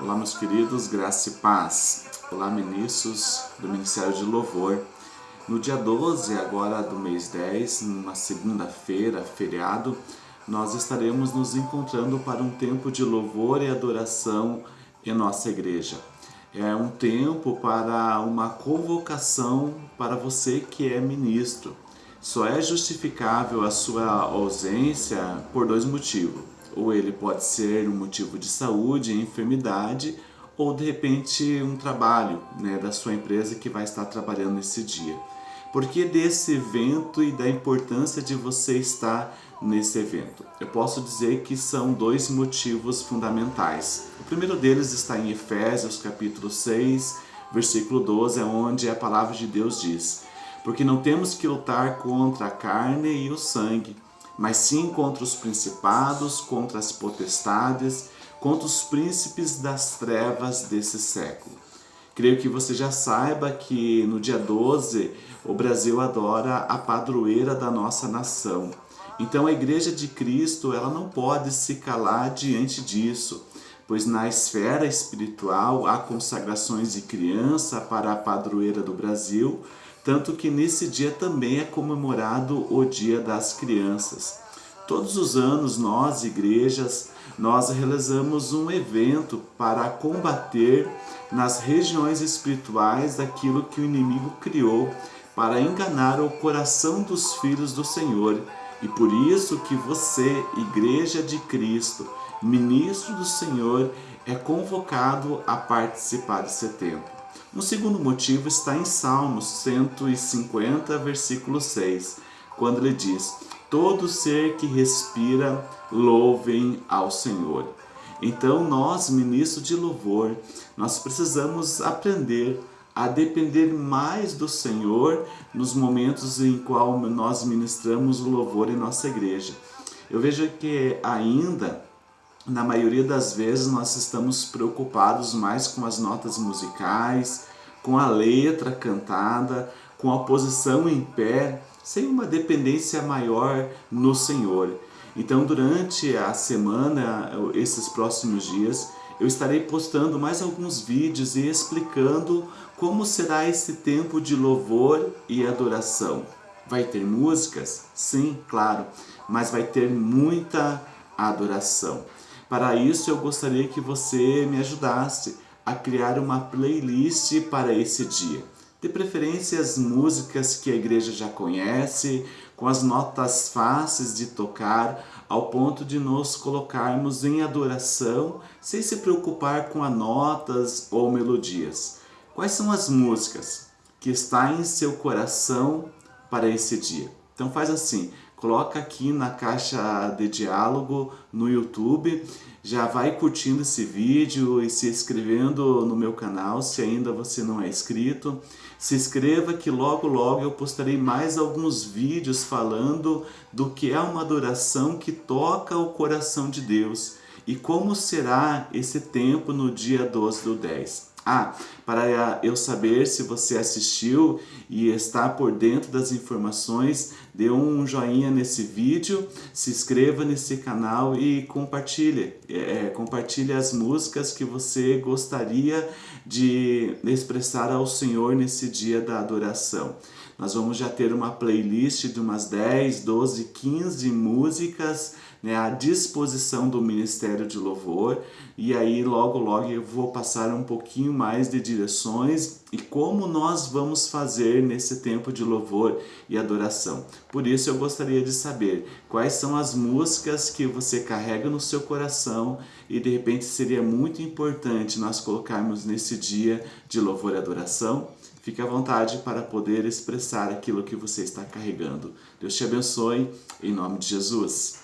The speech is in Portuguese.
Olá, meus queridos, graça e paz. Olá, ministros do Ministério de Louvor. No dia 12, agora do mês 10, numa segunda-feira, feriado, nós estaremos nos encontrando para um tempo de louvor e adoração em nossa igreja. É um tempo para uma convocação para você que é ministro. Só é justificável a sua ausência por dois motivos ou ele pode ser um motivo de saúde, enfermidade, ou de repente um trabalho né, da sua empresa que vai estar trabalhando nesse dia. Por que desse evento e da importância de você estar nesse evento? Eu posso dizer que são dois motivos fundamentais. O primeiro deles está em Efésios capítulo 6, versículo 12, é onde a palavra de Deus diz Porque não temos que lutar contra a carne e o sangue, mas sim contra os principados, contra as potestades, contra os príncipes das trevas desse século. Creio que você já saiba que no dia 12 o Brasil adora a padroeira da nossa nação. Então a Igreja de Cristo ela não pode se calar diante disso, pois na esfera espiritual há consagrações de criança para a padroeira do Brasil, tanto que nesse dia também é comemorado o Dia das Crianças. Todos os anos nós, igrejas, nós realizamos um evento para combater nas regiões espirituais daquilo que o inimigo criou para enganar o coração dos filhos do Senhor. E por isso que você, igreja de Cristo, ministro do Senhor, é convocado a participar desse tempo. Um segundo motivo está em Salmos 150, versículo 6, quando ele diz, Todo ser que respira, louvem ao Senhor. Então nós, ministros de louvor, nós precisamos aprender a depender mais do Senhor nos momentos em qual nós ministramos o louvor em nossa igreja. Eu vejo que ainda na maioria das vezes nós estamos preocupados mais com as notas musicais, com a letra cantada, com a posição em pé, sem uma dependência maior no Senhor. Então durante a semana, esses próximos dias, eu estarei postando mais alguns vídeos e explicando como será esse tempo de louvor e adoração. Vai ter músicas? Sim, claro, mas vai ter muita adoração. Para isso eu gostaria que você me ajudasse a criar uma playlist para esse dia. De preferência as músicas que a igreja já conhece, com as notas fáceis de tocar, ao ponto de nos colocarmos em adoração, sem se preocupar com as notas ou melodias. Quais são as músicas que está em seu coração para esse dia? Então faz assim, coloca aqui na caixa de diálogo no YouTube, já vai curtindo esse vídeo e se inscrevendo no meu canal se ainda você não é inscrito. Se inscreva que logo logo eu postarei mais alguns vídeos falando do que é uma adoração que toca o coração de Deus e como será esse tempo no dia 12 do 10. Ah, para eu saber se você assistiu e está por dentro das informações, dê um joinha nesse vídeo, se inscreva nesse canal e compartilhe. É, compartilhe as músicas que você gostaria de expressar ao Senhor nesse dia da adoração. Nós vamos já ter uma playlist de umas 10, 12, 15 músicas né, à disposição do Ministério de Louvor e aí logo logo eu vou passar um pouquinho mais de direções e como nós vamos fazer nesse tempo de louvor e adoração. Por isso eu gostaria de saber quais são as músicas que você carrega no seu coração e de repente seria muito importante nós colocarmos nesse dia de louvor e adoração. Fique à vontade para poder expressar aquilo que você está carregando. Deus te abençoe, em nome de Jesus.